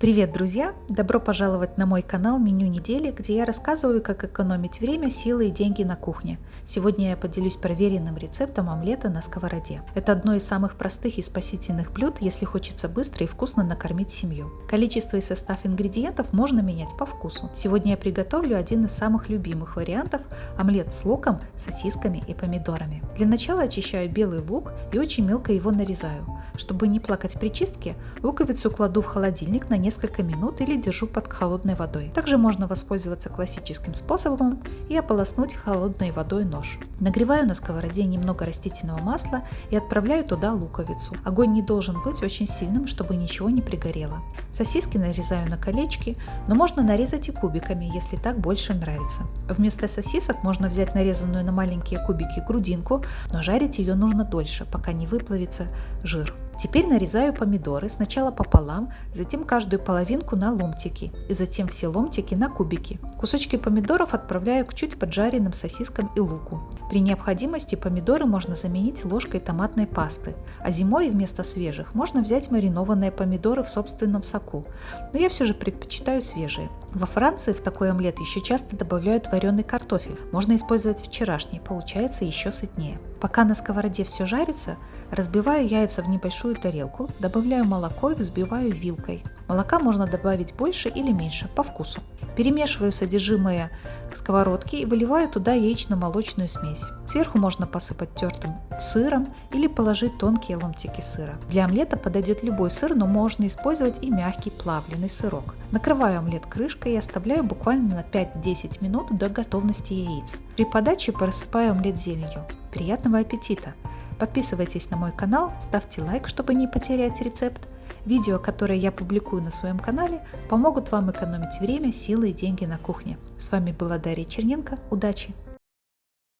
Привет, друзья! Добро пожаловать на мой канал «Меню недели», где я рассказываю, как экономить время, силы и деньги на кухне. Сегодня я поделюсь проверенным рецептом омлета на сковороде. Это одно из самых простых и спасительных блюд, если хочется быстро и вкусно накормить семью. Количество и состав ингредиентов можно менять по вкусу. Сегодня я приготовлю один из самых любимых вариантов – омлет с луком, сосисками и помидорами. Для начала очищаю белый лук и очень мелко его нарезаю. Чтобы не плакать при чистке, луковицу кладу в холодильник на несколько минут или держу под холодной водой. Также можно воспользоваться классическим способом и ополоснуть холодной водой нож. Нагреваю на сковороде немного растительного масла и отправляю туда луковицу. Огонь не должен быть очень сильным, чтобы ничего не пригорело. Сосиски нарезаю на колечки, но можно нарезать и кубиками, если так больше нравится. Вместо сосисок можно взять нарезанную на маленькие кубики грудинку, но жарить ее нужно дольше, пока не выплавится жир. Теперь нарезаю помидоры сначала пополам, затем каждую половинку на ломтики и затем все ломтики на кубики. Кусочки помидоров отправляю к чуть поджаренным сосискам и луку. При необходимости помидоры можно заменить ложкой томатной пасты, а зимой вместо свежих можно взять маринованные помидоры в собственном соку, но я все же предпочитаю свежие. Во Франции в такой омлет еще часто добавляют вареный картофель. Можно использовать вчерашний, получается еще сытнее. Пока на сковороде все жарится, разбиваю яйца в небольшую тарелку, добавляю молоко и взбиваю вилкой. Молока можно добавить больше или меньше, по вкусу. Перемешиваю содержимое сковородки и выливаю туда яично-молочную смесь. Сверху можно посыпать тертым сыром или положить тонкие ломтики сыра. Для омлета подойдет любой сыр, но можно использовать и мягкий плавленый сырок. Накрываю омлет крышкой и оставляю буквально на 5-10 минут до готовности яиц. При подаче просыпаю омлет зеленью. Приятного аппетита! Подписывайтесь на мой канал, ставьте лайк, чтобы не потерять рецепт. Видео, которые я публикую на своем канале, помогут вам экономить время, силы и деньги на кухне. С вами была Дарья Черненко. Удачи!